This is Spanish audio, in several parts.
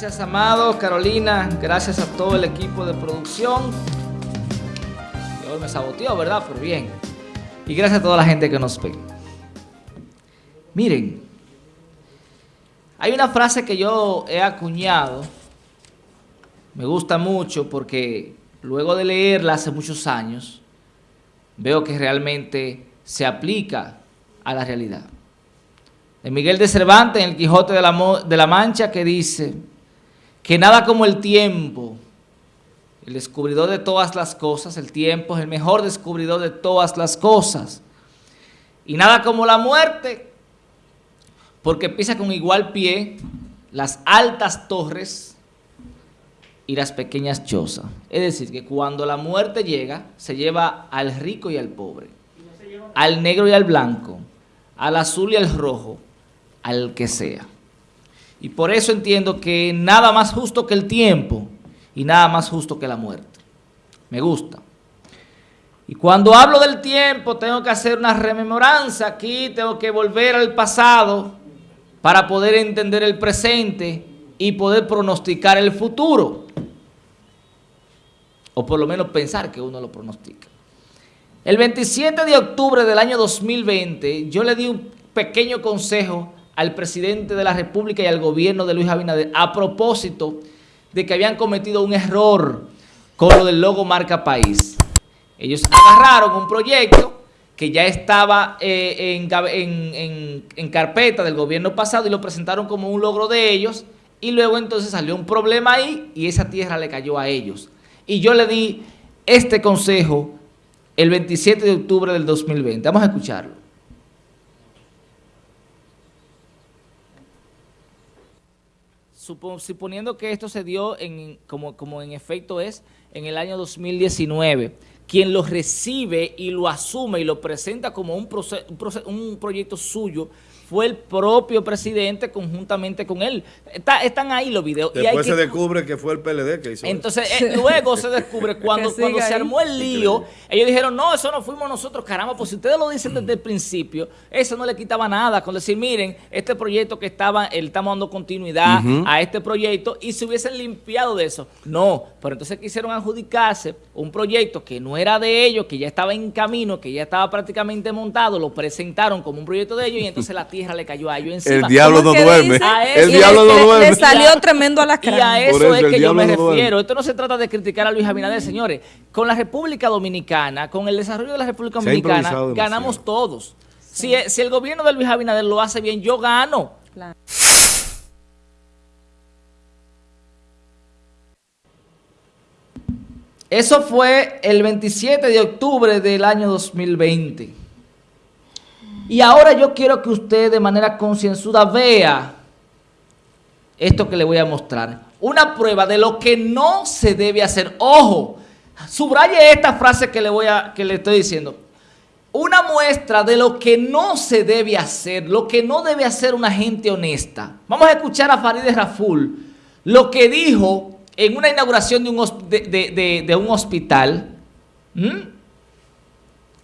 Gracias, Amado, Carolina. Gracias a todo el equipo de producción. hoy me saboteó, ¿verdad? Pero bien. Y gracias a toda la gente que nos ve. Miren, hay una frase que yo he acuñado. Me gusta mucho porque luego de leerla hace muchos años, veo que realmente se aplica a la realidad. De Miguel de Cervantes en el Quijote de la, de la Mancha que dice que nada como el tiempo, el descubridor de todas las cosas, el tiempo es el mejor descubridor de todas las cosas. Y nada como la muerte, porque pisa con igual pie las altas torres y las pequeñas chozas. Es decir, que cuando la muerte llega, se lleva al rico y al pobre, al negro y al blanco, al azul y al rojo, al que sea. Y por eso entiendo que nada más justo que el tiempo y nada más justo que la muerte. Me gusta. Y cuando hablo del tiempo tengo que hacer una rememoranza aquí, tengo que volver al pasado para poder entender el presente y poder pronosticar el futuro. O por lo menos pensar que uno lo pronostica. El 27 de octubre del año 2020 yo le di un pequeño consejo al presidente de la República y al gobierno de Luis Abinader a propósito de que habían cometido un error con lo del logo marca país. Ellos agarraron un proyecto que ya estaba eh, en, en, carpeta del gobierno pasado y lo presentaron como un logro de ellos y luego entonces salió un problema ahí y esa tierra le cayó a ellos. Y yo le di este consejo el 27 de octubre del 2020. Vamos a escucharlo. Suponiendo que esto se dio en, como, como en efecto es en el año 2019, quien lo recibe y lo asume y lo presenta como un, un proyecto suyo fue el propio presidente conjuntamente con él. están ahí los videos. Después se descubre que fue el PLD que hizo Entonces, eh, luego se descubre, cuando, cuando se armó el lío, ellos dijeron, no, eso no fuimos nosotros, caramba, pues si ustedes lo dicen desde el principio, eso no le quitaba nada con decir, miren, este proyecto que estaba, él estamos dando continuidad a este proyecto y se hubiesen limpiado de eso. No, pero entonces quisieron adjudicarse un proyecto que no era de ellos, que ya estaba en camino, que ya estaba prácticamente montado, lo presentaron como un proyecto de ellos y entonces la le cayó a ellos encima. El diablo no duerme. el diablo no duerme. Le salió tremendo a la cara. Y a eso, es que yo me refiero. Esto no se trata de criticar a Luis Abinader, señores. Con la República Dominicana, con el desarrollo de la República Dominicana, ganamos todos. Si, si, el gobierno de Luis Abinader lo hace bien, yo gano. Eso fue el 27 de octubre del año 2020. Y ahora yo quiero que usted de manera concienzuda vea esto que le voy a mostrar. Una prueba de lo que no se debe hacer. Ojo, subraye esta frase que le, voy a, que le estoy diciendo. Una muestra de lo que no se debe hacer, lo que no debe hacer una gente honesta. Vamos a escuchar a Farideh Raful, lo que dijo en una inauguración de un, de, un hospital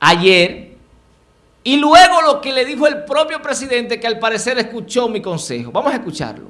ayer y luego lo que le dijo el propio presidente que al parecer escuchó mi consejo. Vamos a escucharlo.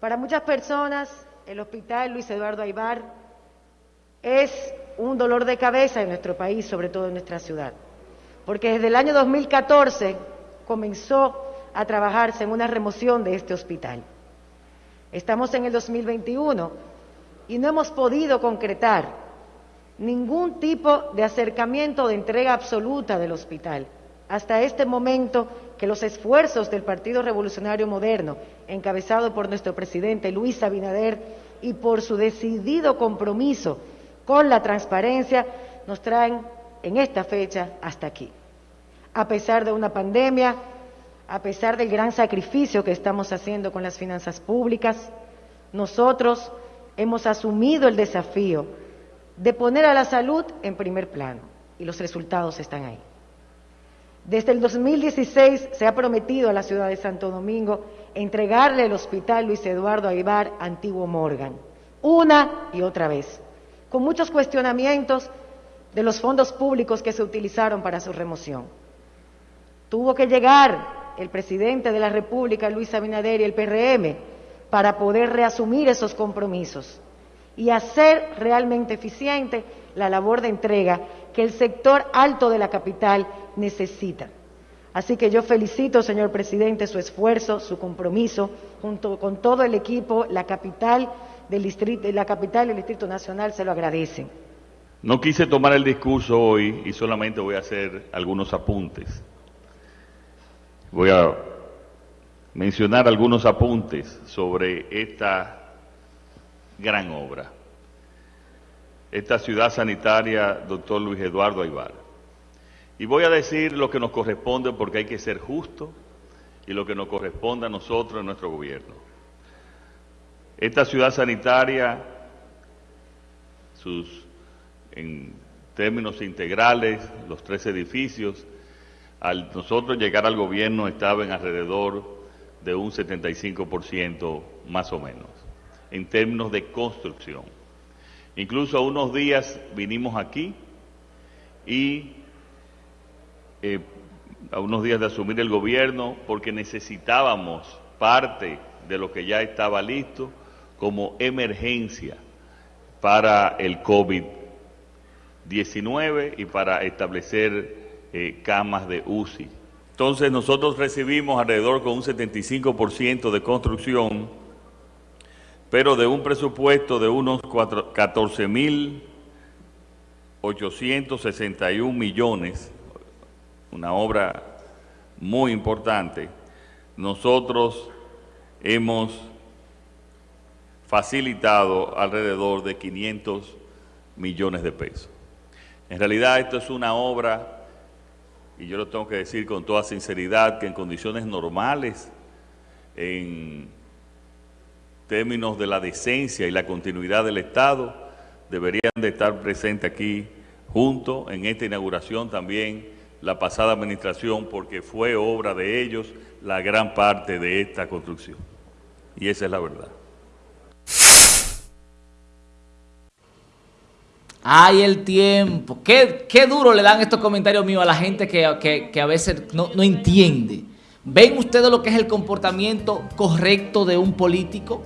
Para muchas personas, el hospital Luis Eduardo Aibar es un dolor de cabeza en nuestro país, sobre todo en nuestra ciudad. Porque desde el año 2014 comenzó a trabajarse en una remoción de este hospital. Estamos en el 2021 y no hemos podido concretar ningún tipo de acercamiento de entrega absoluta del hospital. Hasta este momento que los esfuerzos del Partido Revolucionario Moderno, encabezado por nuestro presidente Luis Abinader y por su decidido compromiso con la transparencia, nos traen en esta fecha hasta aquí. A pesar de una pandemia, a pesar del gran sacrificio que estamos haciendo con las finanzas públicas, nosotros hemos asumido el desafío de poner a la salud en primer plano y los resultados están ahí. Desde el 2016 se ha prometido a la ciudad de Santo Domingo entregarle el hospital Luis Eduardo Aibar Antiguo Morgan, una y otra vez, con muchos cuestionamientos de los fondos públicos que se utilizaron para su remoción. Tuvo que llegar el presidente de la República, Luis Abinader, y el PRM para poder reasumir esos compromisos y hacer realmente eficiente la labor de entrega que el sector alto de la capital necesita. Así que yo felicito, señor presidente, su esfuerzo, su compromiso, junto con todo el equipo, la capital del distrito, la capital del Distrito Nacional se lo agradecen. No quise tomar el discurso hoy y solamente voy a hacer algunos apuntes. Voy a mencionar algunos apuntes sobre esta gran obra. Esta ciudad sanitaria, doctor Luis Eduardo Aybar. Y voy a decir lo que nos corresponde porque hay que ser justo y lo que nos corresponde a nosotros en nuestro gobierno. Esta ciudad sanitaria, sus, en términos integrales, los tres edificios, al nosotros llegar al gobierno estaba en alrededor de un 75% más o menos, en términos de construcción. Incluso unos días vinimos aquí y eh, a unos días de asumir el gobierno porque necesitábamos parte de lo que ya estaba listo como emergencia para el COVID-19 y para establecer eh, camas de UCI. Entonces nosotros recibimos alrededor con un 75% de construcción, pero de un presupuesto de unos 14.861 millones una obra muy importante, nosotros hemos facilitado alrededor de 500 millones de pesos. En realidad esto es una obra, y yo lo tengo que decir con toda sinceridad, que en condiciones normales, en términos de la decencia y la continuidad del Estado, deberían de estar presentes aquí junto en esta inauguración también la pasada administración porque fue obra de ellos la gran parte de esta construcción. Y esa es la verdad. Ay, el tiempo. Qué, qué, duro le dan estos comentarios míos a la gente que, que, a veces no, no, entiende. ¿Ven ustedes lo que es el comportamiento correcto de un político?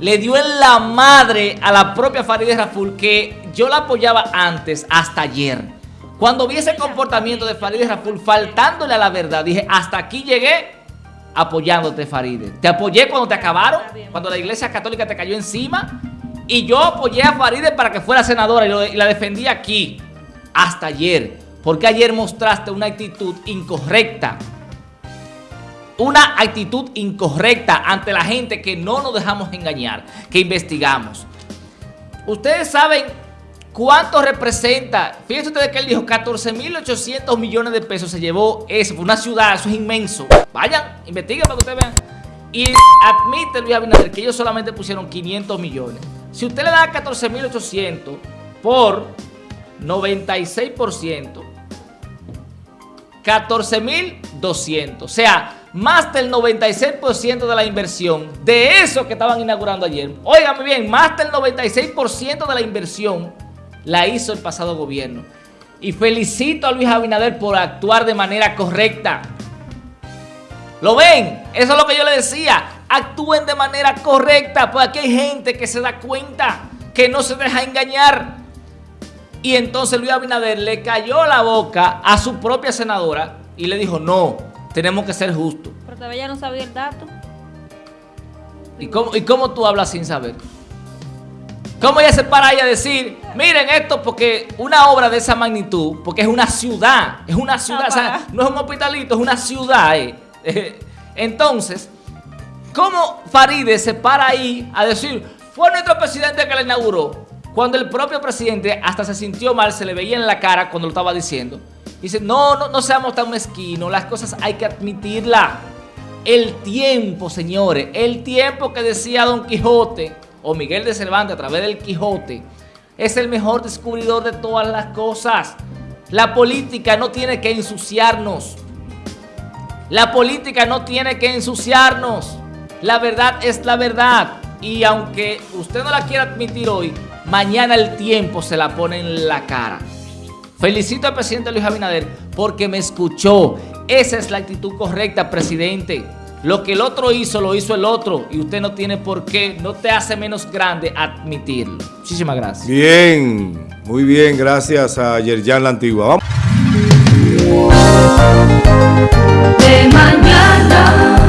Le dio en la madre a la propia Farideh Raful que yo la apoyaba antes, hasta ayer. Cuando vi ese comportamiento de Farideh Raful faltándole a la verdad, dije, hasta aquí llegué apoyándote Farideh. Te apoyé cuando te acabaron, cuando la iglesia católica te cayó encima. Y yo apoyé a Farideh para que fuera senadora y, la defendí aquí, hasta ayer. Porque ayer mostraste una actitud incorrecta. Una actitud incorrecta ante la gente que no nos dejamos engañar, que investigamos. Ustedes saben ¿Cuánto representa? Fíjense ustedes que él dijo 14.800 millones de pesos se llevó eso. Fue una ciudad, eso es inmenso. Vayan, investiguen para que ustedes vean. Y admite Luis Abinader que ellos solamente pusieron 500 millones. Si usted le da 14.800 por 96%, 14.200. O sea, más del 96% de la inversión de eso que estaban inaugurando ayer. Óigame bien, más del 96% de la inversión la hizo el pasado gobierno. Y felicito a Luis Abinader por actuar de manera correcta. ¿Lo ven? Eso es lo que yo le decía. Actúen de manera correcta, porque aquí hay gente que se da cuenta, que no se deja engañar. Y entonces Luis Abinader le cayó la boca a su propia senadora y le dijo, no, tenemos que ser justos. Pero todavía no sabía el dato. ¿Y cómo, ¿Y cómo tú hablas sin saber? ¿Cómo ella se para ahí a decir, miren esto porque una obra de esa magnitud, porque es una ciudad, es una ciudad, o sea, no es un hospitalito, es una ciudad. Eh. Entonces, ¿cómo Faride se para ahí a decir, fue nuestro presidente que la inauguró? Cuando el propio presidente hasta se sintió mal, se le veía en la cara cuando lo estaba diciendo. Dice, no, no, no seamos tan mezquinos, las cosas hay que admitirla. El tiempo, señores, el tiempo que decía Don Quijote o Miguel de Cervantes a través del Quijote es el mejor descubridor de todas las cosas. La política no tiene que ensuciarnos. La política no tiene que ensuciarnos. La verdad es la verdad. Y aunque usted no la quiera admitir hoy, mañana el tiempo se la pone en la cara. Felicito al presidente Luis Abinader porque me escuchó. Esa es la actitud correcta, presidente. Lo que el otro hizo, lo hizo el otro. Y usted no tiene por qué, no te hace menos grande admitirlo. Muchísimas gracias. Bien, muy bien. Gracias a Yerjan La Antigua. Vamos. De mañana.